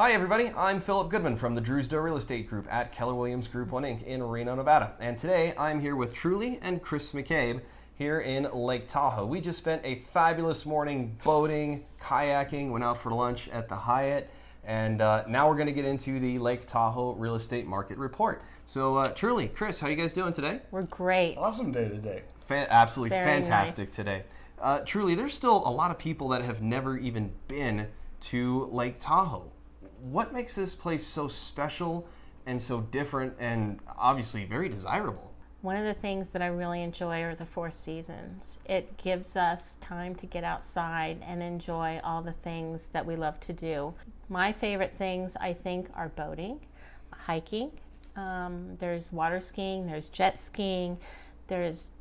Hi, everybody. I'm Philip Goodman from the Drewsdale Real Estate Group at Keller Williams Group 1 Inc. in Reno, Nevada. And today I'm here with Truly and Chris McCabe here in Lake Tahoe. We just spent a fabulous morning boating, kayaking, went out for lunch at the Hyatt, and uh, now we're going to get into the Lake Tahoe real estate market report. So, uh, Truly, Chris, how you guys doing today? We're great. Awesome day today. Fan- absolutely Very fantastic nice. today. Uh, truly, there's still a lot of people that have never even been to Lake Tahoe. What makes this place so special and so different and obviously very desirable? One of the things that I really enjoy are the four seasons. It gives us time to get outside and enjoy all the things that we love to do. My favorite things, I think, are boating, hiking. Um, there's water skiing, there's jet skiing, there's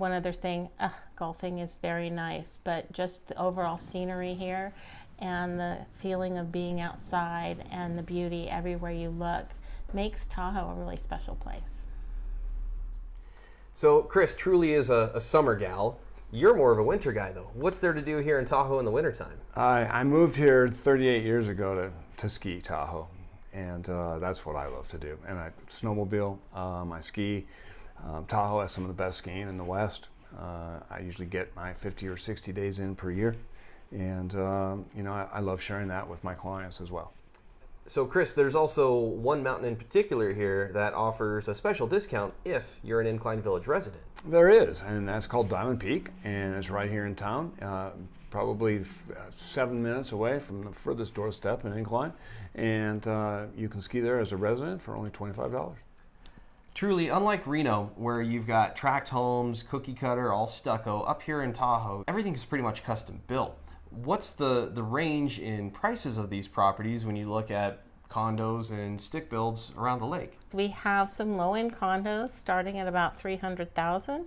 one other thing, uh, golfing is very nice, but just the overall scenery here and the feeling of being outside and the beauty everywhere you look makes Tahoe a really special place. So, Chris truly is a, a summer gal. You're more of a winter guy, though. What's there to do here in Tahoe in the wintertime? I, I moved here 38 years ago to, to ski Tahoe, and uh, that's what I love to do. And I snowmobile, um, I ski. Um, Tahoe has some of the best skiing in the West. Uh, I usually get my 50 or 60 days in per year, and um, you know I, I love sharing that with my clients as well. So, Chris, there's also one mountain in particular here that offers a special discount if you're an Incline Village resident. There is, and that's called Diamond Peak, and it's right here in town, uh, probably f- uh, seven minutes away from the furthest doorstep in Incline, and uh, you can ski there as a resident for only twenty-five dollars. Truly, unlike Reno, where you've got tract homes, cookie cutter, all stucco, up here in Tahoe, everything's pretty much custom built. What's the, the range in prices of these properties when you look at condos and stick builds around the lake? We have some low-end condos starting at about 300,000.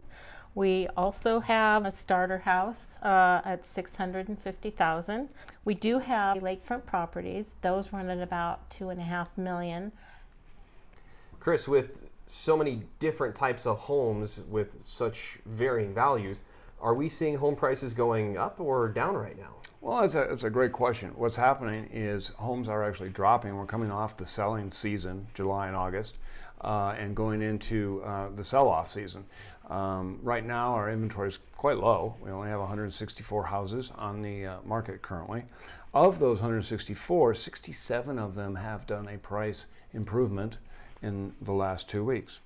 We also have a starter house uh, at 650,000. We do have lakefront properties; those run at about two and a half million. Chris, with so many different types of homes with such varying values, are we seeing home prices going up or down right now? Well, it's a, that's a great question. What's happening is homes are actually dropping. We're coming off the selling season, July and August, uh, and going into uh, the sell-off season. Um, right now, our inventory is quite low. We only have 164 houses on the uh, market currently. Of those 164, 67 of them have done a price improvement in the last two weeks.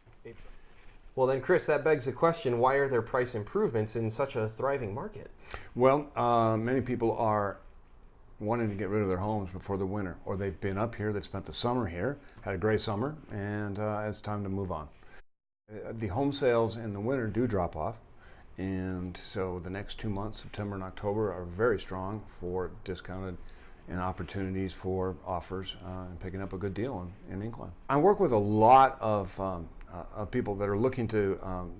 Well, then, Chris, that begs the question why are there price improvements in such a thriving market? Well, uh, many people are wanting to get rid of their homes before the winter, or they've been up here, they've spent the summer here, had a great summer, and uh, it's time to move on. Uh, The home sales in the winter do drop off, and so the next two months, September and October, are very strong for discounted and opportunities for offers uh, and picking up a good deal in, in Incline. I work with a lot of, um, uh, of people that are looking to um,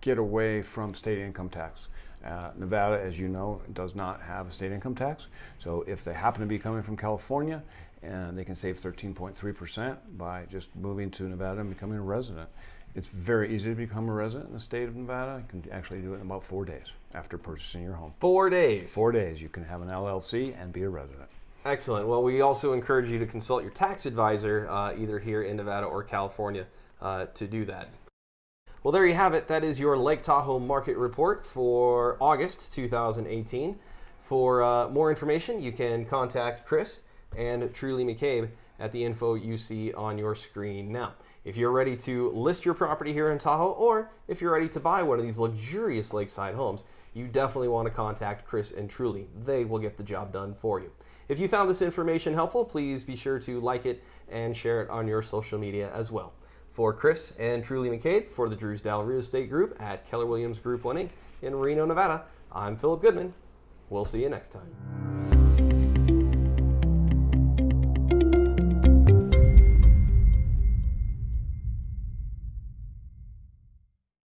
get away from state income tax. Uh, Nevada, as you know, does not have a state income tax. So if they happen to be coming from California, and they can save 13.3% by just moving to Nevada and becoming a resident. It's very easy to become a resident in the state of Nevada. You can actually do it in about four days after purchasing your home. Four days. Four days, you can have an LLC and be a resident. Excellent. Well, we also encourage you to consult your tax advisor, uh, either here in Nevada or California, uh, to do that. Well, there you have it. That is your Lake Tahoe market report for August 2018. For uh, more information, you can contact Chris and Truly McCabe at the info you see on your screen now. If you're ready to list your property here in Tahoe, or if you're ready to buy one of these luxurious lakeside homes, you definitely want to contact Chris and Truly. They will get the job done for you. If you found this information helpful, please be sure to like it and share it on your social media as well. For Chris and Truly McCabe for the Drewsdale Real Estate Group at Keller Williams Group 1 Inc. in Reno, Nevada, I'm Philip Goodman. We'll see you next time.